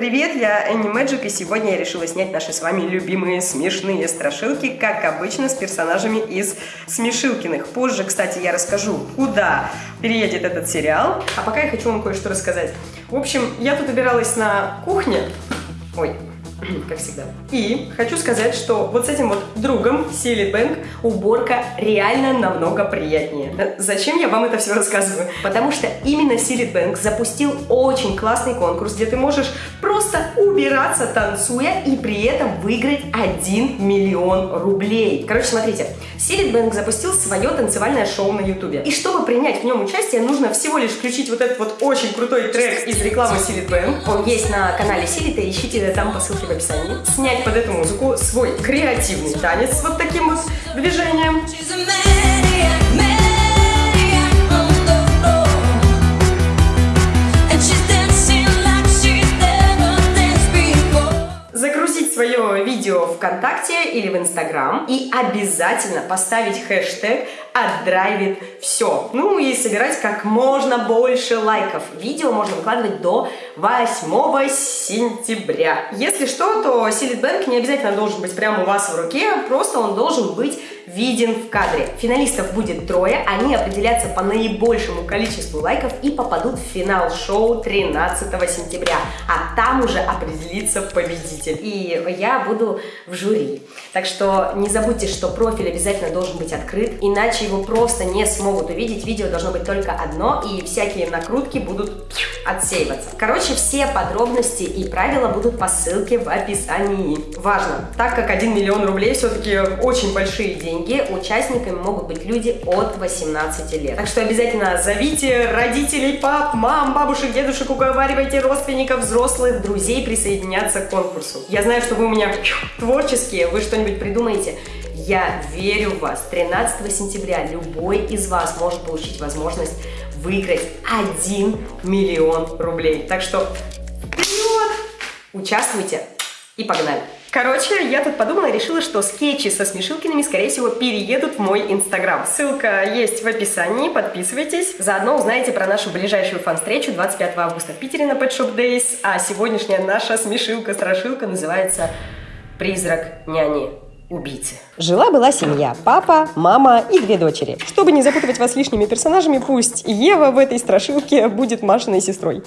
Привет, я Энни Мэджик, и сегодня я решила снять наши с вами любимые смешные страшилки, как обычно, с персонажами из Смешилкиных. Позже, кстати, я расскажу, куда переедет этот сериал, а пока я хочу вам кое-что рассказать. В общем, я тут убиралась на кухне, ой, как всегда. И хочу сказать, что вот с этим вот другом, Сили Бэнк, уборка реально намного приятнее. Зачем я вам это все рассказываю? Потому что именно Сили Бэнк запустил очень классный конкурс, где ты можешь просто убираться, танцуя, и при этом выиграть 1 миллион рублей. Короче, смотрите, Сили Бэнк запустил свое танцевальное шоу на ютубе. И чтобы принять в нем участие, нужно всего лишь включить вот этот вот очень крутой трек из рекламы Сили Бэнк. Он есть на канале Силита, ищите там по ссылке в описании, снять под эту музыку свой креативный танец вот таким вот движением. свое видео ВКонтакте или в Инстаграм и обязательно поставить хэштег отдрайвит все. Ну и собирать как можно больше лайков. Видео можно выкладывать до 8 сентября. Если что, то Силит не обязательно должен быть прямо у вас в руке, просто он должен быть виден в кадре. Финалистов будет трое, они определятся по наибольшему количеству лайков и попадут в финал шоу 13 сентября, а там уже определится победитель. И я буду в жюри. Так что не забудьте, что профиль обязательно должен быть открыт, иначе его просто не смогут увидеть. Видео должно быть только одно, и всякие накрутки будут отсеиваться. Короче, все подробности и правила будут по ссылке в описании. Важно, так как 1 миллион рублей все-таки очень большие деньги, участниками могут быть люди от 18 лет. Так что обязательно зовите родителей, пап, мам, бабушек, дедушек, уговаривайте родственников, взрослых, друзей присоединяться к конкурсу. Я знаю, что вы у меня творческие, вы что-нибудь придумаете. Я верю в вас. 13 сентября любой из вас может получить возможность выиграть 1 миллион рублей. Так что вперед! Участвуйте и погнали! Короче, я тут подумала и решила, что скетчи со смешилкиными, скорее всего, переедут в мой инстаграм. Ссылка есть в описании, подписывайтесь. Заодно узнаете про нашу ближайшую фан-встречу 25 августа в Питере на Pet Shop Days. А сегодняшняя наша смешилка-страшилка называется «Призрак няни» убийцы. Жила-была семья, папа, мама и две дочери. Чтобы не запутывать вас лишними персонажами, пусть Ева в этой страшилке будет Машиной сестрой.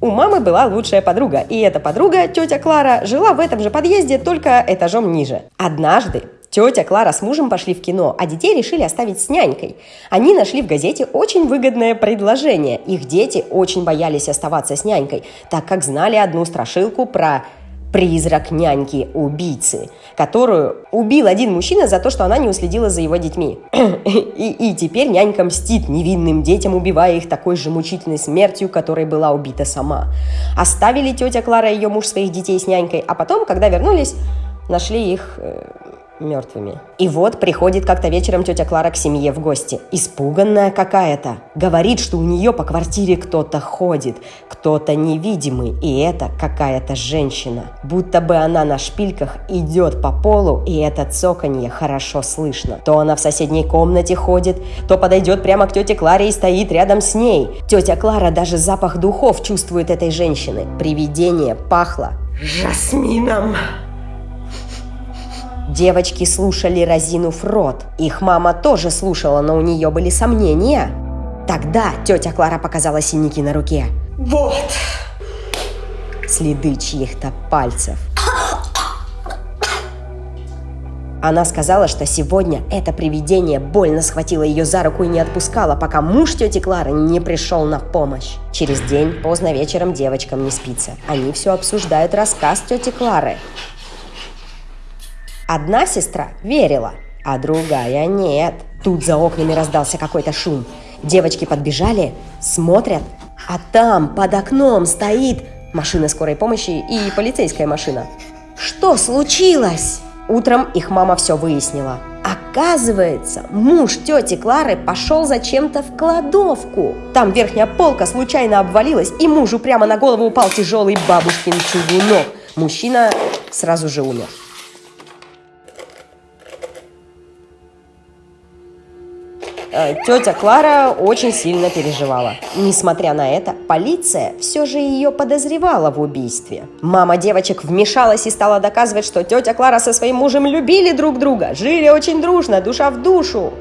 У мамы была лучшая подруга, и эта подруга, тетя Клара, жила в этом же подъезде, только этажом ниже. Однажды Тетя Клара с мужем пошли в кино, а детей решили оставить с нянькой. Они нашли в газете очень выгодное предложение. Их дети очень боялись оставаться с нянькой, так как знали одну страшилку про призрак няньки-убийцы, которую убил один мужчина за то, что она не уследила за его детьми. и, и теперь нянька мстит невинным детям, убивая их такой же мучительной смертью, которой была убита сама. Оставили тетя Клара и ее муж своих детей с нянькой, а потом, когда вернулись, нашли их э, мертвыми. И вот приходит как-то вечером тетя Клара к семье в гости. Испуганная какая-то. Говорит, что у нее по квартире кто-то ходит, кто-то невидимый, и это какая-то женщина. Будто бы она на шпильках идет по полу, и это цоканье хорошо слышно. То она в соседней комнате ходит, то подойдет прямо к тете Кларе и стоит рядом с ней. Тетя Клара даже запах духов чувствует этой женщины. Привидение пахло жасмином. Девочки слушали, разинув рот. Их мама тоже слушала, но у нее были сомнения. Тогда тетя Клара показала синяки на руке. Вот! Следы чьих-то пальцев. Она сказала, что сегодня это привидение больно схватило ее за руку и не отпускало, пока муж тети Клары не пришел на помощь. Через день, поздно вечером, девочкам не спится. Они все обсуждают рассказ тети Клары. Одна сестра верила, а другая нет. Тут за окнами раздался какой-то шум. Девочки подбежали, смотрят, а там под окном стоит машина скорой помощи и полицейская машина. Что случилось? Утром их мама все выяснила. Оказывается, муж тети Клары пошел зачем-то в кладовку. Там верхняя полка случайно обвалилась, и мужу прямо на голову упал тяжелый бабушкин чугунок. Мужчина сразу же умер. Тетя Клара очень сильно переживала. Несмотря на это, полиция все же ее подозревала в убийстве. Мама девочек вмешалась и стала доказывать, что тетя Клара со своим мужем любили друг друга, жили очень дружно, душа в душу.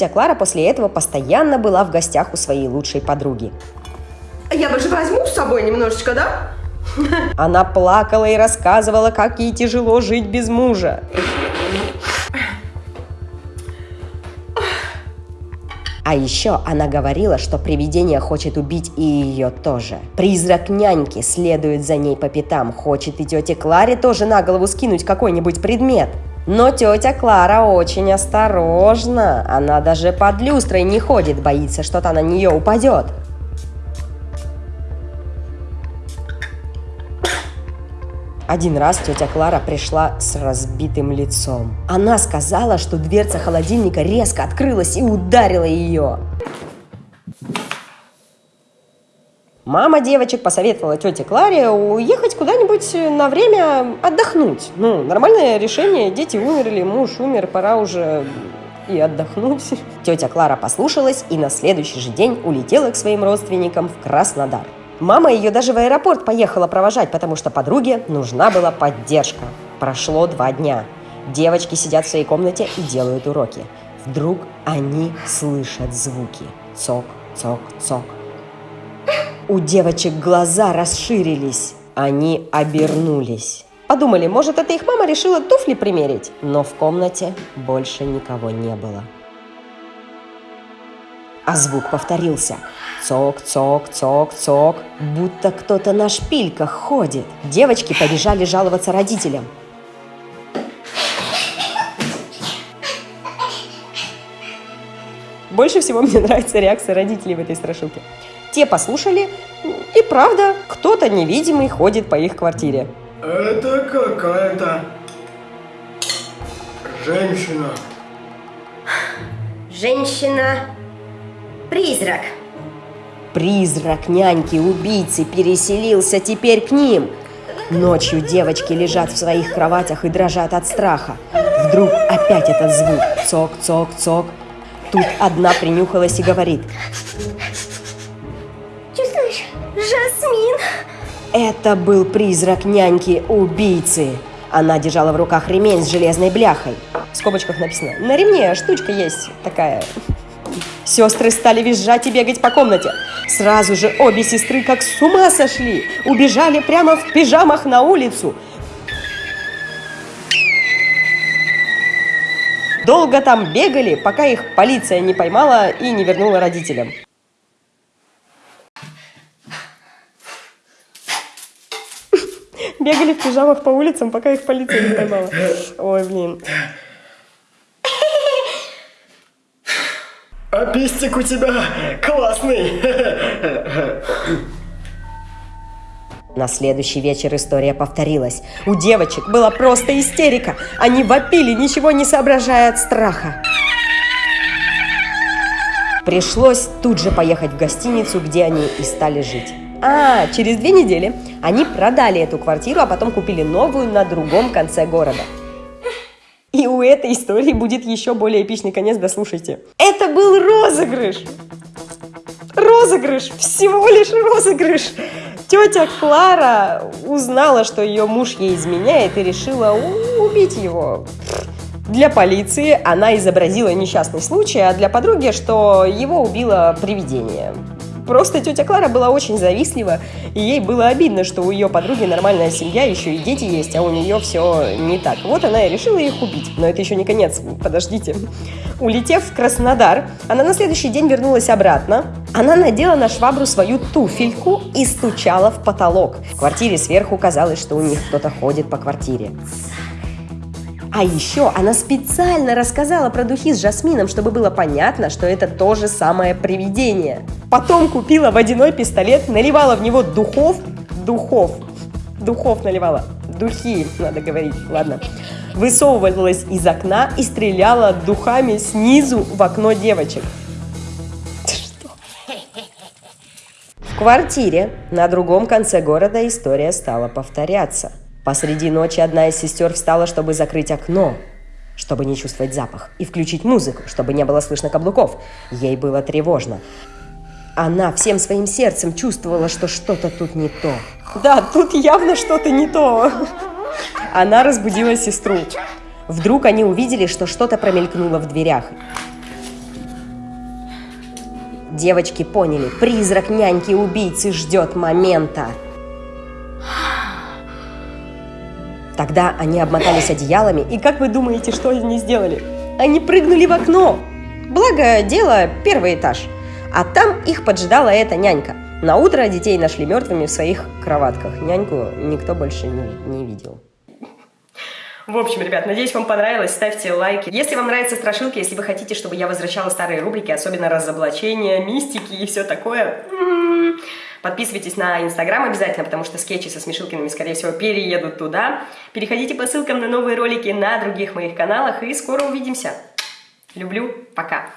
Тетя Клара после этого постоянно была в гостях у своей лучшей подруги. Я бы же возьму с собой немножечко, да? Она плакала и рассказывала, как ей тяжело жить без мужа. А еще она говорила, что привидение хочет убить и ее тоже. Призрак няньки следует за ней по пятам, хочет и тете Кларе тоже на голову скинуть какой-нибудь предмет. Но тетя Клара очень осторожна. Она даже под люстрой не ходит, боится, что-то на нее упадет. Один раз тетя Клара пришла с разбитым лицом. Она сказала, что дверца холодильника резко открылась и ударила ее. Мама девочек посоветовала тете Кларе уехать куда-нибудь на время отдохнуть. Ну, нормальное решение, дети умерли, муж умер, пора уже и отдохнуть. Тетя Клара послушалась и на следующий же день улетела к своим родственникам в Краснодар. Мама ее даже в аэропорт поехала провожать, потому что подруге нужна была поддержка. Прошло два дня. Девочки сидят в своей комнате и делают уроки. Вдруг они слышат звуки. Цок, цок, цок. У девочек глаза расширились. Они обернулись. Подумали, может, это их мама решила туфли примерить. Но в комнате больше никого не было. А звук повторился. Цок, цок, цок, цок. Будто кто-то на шпильках ходит. Девочки побежали жаловаться родителям. Больше всего мне нравится реакция родителей в этой страшилке. Те послушали, и правда, кто-то невидимый ходит по их квартире. Это какая-то женщина. Женщина-призрак. Призрак няньки-убийцы переселился теперь к ним. Ночью девочки лежат в своих кроватях и дрожат от страха. Вдруг опять этот звук. Цок, цок, цок. Тут одна принюхалась и говорит. Жасмин! Это был призрак няньки-убийцы. Она держала в руках ремень с железной бляхой. В скобочках написано «На ремне штучка есть такая». Сестры стали визжать и бегать по комнате. Сразу же обе сестры как с ума сошли. Убежали прямо в пижамах на улицу. Долго там бегали, пока их полиция не поймала и не вернула родителям. Бегали в пижамах по улицам, пока их полиция не поймала. Ой, блин. А пистик у тебя классный. На следующий вечер история повторилась. У девочек была просто истерика. Они вопили, ничего не соображая от страха. Пришлось тут же поехать в гостиницу, где они и стали жить. А, через две недели они продали эту квартиру, а потом купили новую на другом конце города. И у этой истории будет еще более эпичный конец, дослушайте. Это был розыгрыш! Розыгрыш! Всего лишь розыгрыш! Тетя Клара узнала, что ее муж ей изменяет и решила убить его. Для полиции она изобразила несчастный случай, а для подруги, что его убило привидение. Просто тетя Клара была очень завистлива, и ей было обидно, что у ее подруги нормальная семья, еще и дети есть, а у нее все не так. Вот она и решила их убить. Но это еще не конец, подождите. Улетев в Краснодар, она на следующий день вернулась обратно. Она надела на швабру свою туфельку и стучала в потолок. В квартире сверху казалось, что у них кто-то ходит по квартире. А еще она специально рассказала про духи с жасмином, чтобы было понятно, что это то же самое привидение. Потом купила водяной пистолет, наливала в него духов, духов, духов наливала, духи, надо говорить, ладно. Высовывалась из окна и стреляла духами снизу в окно девочек. квартире на другом конце города история стала повторяться. Посреди ночи одна из сестер встала, чтобы закрыть окно, чтобы не чувствовать запах, и включить музыку, чтобы не было слышно каблуков. Ей было тревожно. Она всем своим сердцем чувствовала, что что-то тут не то. Да, тут явно что-то не то. Она разбудила сестру. Вдруг они увидели, что что-то промелькнуло в дверях. Девочки поняли, призрак няньки-убийцы ждет момента. Тогда они обмотались одеялами, и как вы думаете, что они сделали? Они прыгнули в окно. Благо, дело первый этаж. А там их поджидала эта нянька. На утро детей нашли мертвыми в своих кроватках. Няньку никто больше не, не видел. В общем, ребят, надеюсь, вам понравилось. Ставьте лайки. Если вам нравятся страшилки, если вы хотите, чтобы я возвращала старые рубрики, особенно разоблачения, мистики и все такое, подписывайтесь на Инстаграм обязательно, потому что скетчи со смешилками, скорее всего, переедут туда. Переходите по ссылкам на новые ролики на других моих каналах, и скоро увидимся. Люблю. Пока.